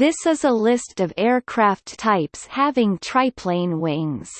This is a list of aircraft types having triplane wings.